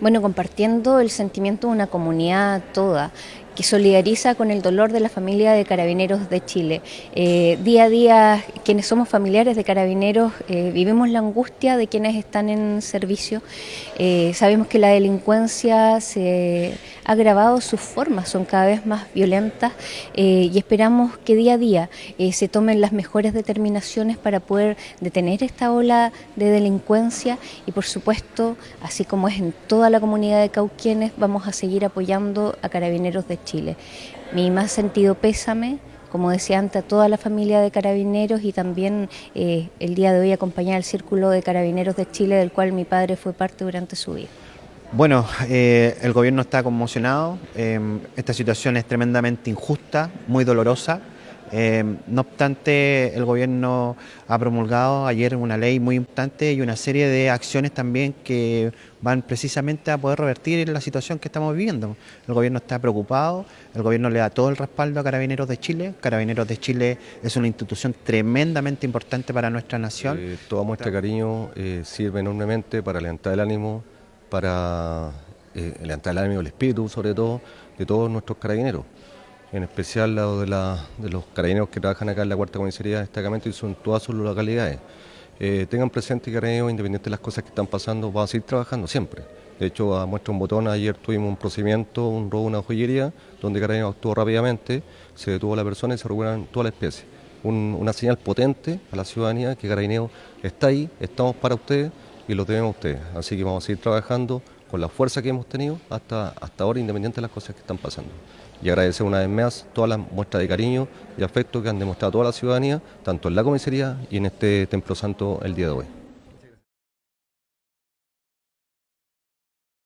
Bueno, compartiendo el sentimiento de una comunidad toda que solidariza con el dolor de la familia de carabineros de Chile. Eh, día a día, quienes somos familiares de carabineros, eh, vivimos la angustia de quienes están en servicio. Eh, sabemos que la delincuencia se ha agravado, sus formas son cada vez más violentas y esperamos que día a día se tomen las mejores determinaciones para poder detener esta ola de delincuencia y por supuesto, así como es en toda la comunidad de Cauquienes, vamos a seguir apoyando a carabineros de Chile. Mi más sentido pésame, como decía antes, a toda la familia de carabineros y también eh, el día de hoy acompañar al Círculo de Carabineros de Chile, del cual mi padre fue parte durante su vida. Bueno, eh, el gobierno está conmocionado, eh, esta situación es tremendamente injusta, muy dolorosa. Em, no obstante, el gobierno ha promulgado ayer una ley muy importante y una serie de acciones también que van precisamente a poder revertir la situación que estamos viviendo. El gobierno está preocupado, el gobierno le da todo el respaldo a Carabineros de Chile. Carabineros de Chile es una institución tremendamente importante para nuestra nación. Eh, todo nuestro cariño eh, sirve enormemente para levantar el ánimo, para eh, levantar el ánimo, el espíritu sobre todo, de todos nuestros carabineros en especial lado de, de los carabineros que trabajan acá en la cuarta comisaría de destacamento y son todas sus localidades. Eh, tengan presente que carabineros, independiente de las cosas que están pasando, va a seguir trabajando siempre. De hecho, a muestra un botón, ayer tuvimos un procedimiento, un robo, una joyería, donde Carabineros actuó rápidamente, se detuvo a la persona y se recuperaron toda la especie. una señal potente a la ciudadanía que Carabineros está ahí, estamos para ustedes y lo a ustedes. Así que vamos a seguir trabajando con la fuerza que hemos tenido hasta, hasta ahora, independiente de las cosas que están pasando. Y agradecer una vez más todas las muestras de cariño y afecto que han demostrado toda la ciudadanía, tanto en la comisaría y en este Templo Santo el día de hoy.